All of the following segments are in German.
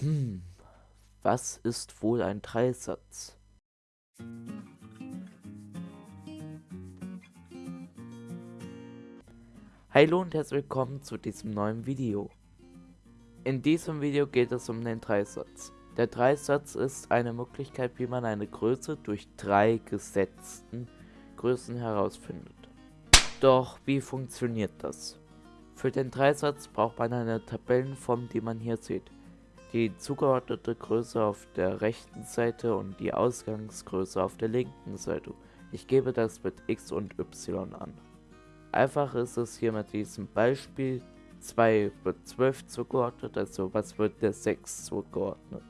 Hm, was ist wohl ein Dreisatz? Hallo und herzlich willkommen zu diesem neuen Video. In diesem Video geht es um den Dreisatz. Der Dreisatz ist eine Möglichkeit, wie man eine Größe durch drei gesetzten Größen herausfindet. Doch wie funktioniert das? Für den Dreisatz braucht man eine Tabellenform, die man hier sieht. Die zugeordnete Größe auf der rechten Seite und die Ausgangsgröße auf der linken Seite. Ich gebe das mit x und y an. Einfach ist es hier mit diesem Beispiel 2 wird 12 zugeordnet, also was wird der 6 zugeordnet.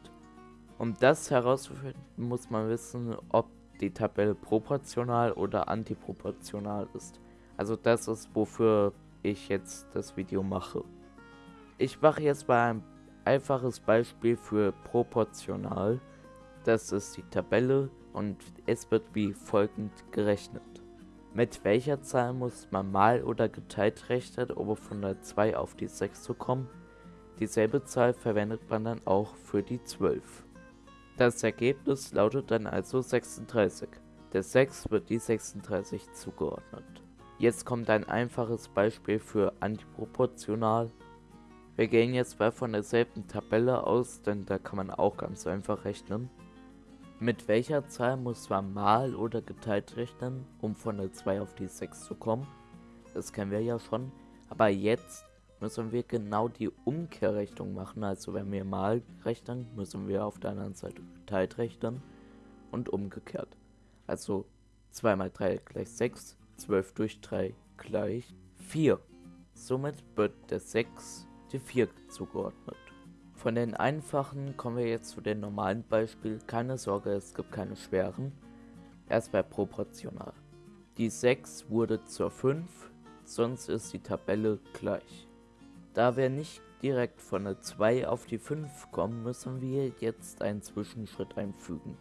Um das herauszufinden, muss man wissen, ob die Tabelle proportional oder antiproportional ist. Also das ist, wofür ich jetzt das Video mache. Ich mache jetzt mal ein einfaches Beispiel für proportional. Das ist die Tabelle und es wird wie folgend gerechnet. Mit welcher Zahl muss man mal oder geteilt rechnen, um von der 2 auf die 6 zu kommen? Dieselbe Zahl verwendet man dann auch für die 12. Das Ergebnis lautet dann also 36. Der 6 wird die 36 zugeordnet. Jetzt kommt ein einfaches Beispiel für antiproportional. Wir gehen jetzt mal von derselben Tabelle aus, denn da kann man auch ganz einfach rechnen. Mit welcher Zahl muss man mal oder geteilt rechnen, um von der 2 auf die 6 zu kommen? Das kennen wir ja schon. Aber jetzt müssen wir genau die Umkehrrechnung machen. Also wenn wir mal rechnen, müssen wir auf der anderen Seite geteilt rechnen und umgekehrt. Also 2 mal 3 gleich 6, 12 durch 3 gleich 4. Somit wird der 6 die 4 zugeordnet. Von den einfachen kommen wir jetzt zu den normalen Beispielen. Keine Sorge, es gibt keine schweren. Erst bei proportional. Die 6 wurde zur 5, sonst ist die Tabelle gleich. Da wir nicht direkt von der 2 auf die 5 kommen, müssen wir jetzt einen Zwischenschritt einfügen.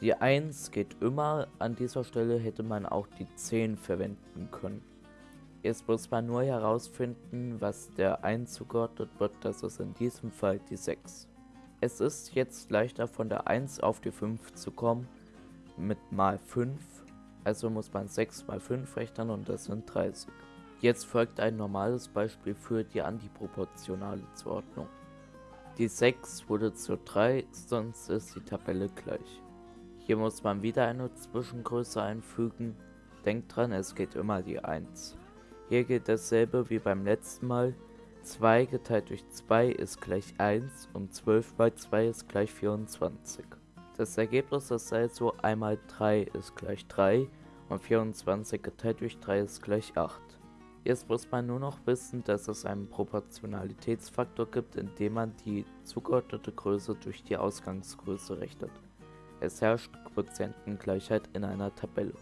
Die 1 geht immer, an dieser Stelle hätte man auch die 10 verwenden können. Jetzt muss man nur herausfinden, was der 1 zugeordnet wird, das ist in diesem Fall die 6. Es ist jetzt leichter von der 1 auf die 5 zu kommen, mit mal 5, also muss man 6 mal 5 rechnen und das sind 30. Jetzt folgt ein normales Beispiel für die antiproportionale Zuordnung. Die 6 wurde zur 3, sonst ist die Tabelle gleich. Hier muss man wieder eine Zwischengröße einfügen. Denkt dran, es geht immer die 1. Hier geht dasselbe wie beim letzten Mal. 2 geteilt durch 2 ist gleich 1 und 12 mal 2 ist gleich 24. Das Ergebnis ist also einmal 3 ist gleich 3 und 24 geteilt durch 3 ist gleich 8. Jetzt muss man nur noch wissen, dass es einen Proportionalitätsfaktor gibt, indem man die zugeordnete Größe durch die Ausgangsgröße rechnet. Es herrscht Quotientengleichheit in einer Tabelle.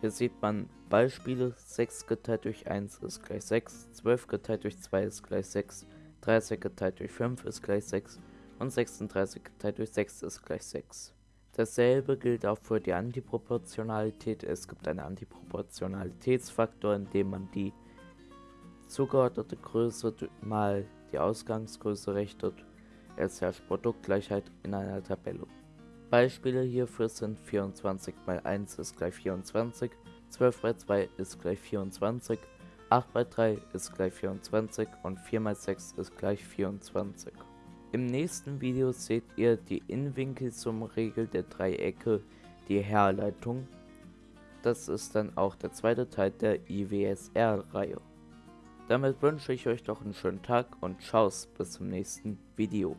Hier sieht man Beispiele, 6 geteilt durch 1 ist gleich 6, 12 geteilt durch 2 ist gleich 6, 30 geteilt durch 5 ist gleich 6 und 36 geteilt durch 6 ist gleich 6. Dasselbe gilt auch für die Antiproportionalität. Es gibt einen Antiproportionalitätsfaktor, indem man die zugeordnete Größe mal die Ausgangsgröße rechnet. Es herrscht Produktgleichheit in einer Tabelle. Beispiele hierfür sind 24 mal 1 ist gleich 24, 12 mal 2 ist gleich 24, 8 mal 3 ist gleich 24 und 4 mal 6 ist gleich 24. Im nächsten Video seht ihr die Innenwinkelsummenregel der Dreiecke, die Herleitung. Das ist dann auch der zweite Teil der IWSR-Reihe. Damit wünsche ich euch doch einen schönen Tschau's bis zum nächsten Video.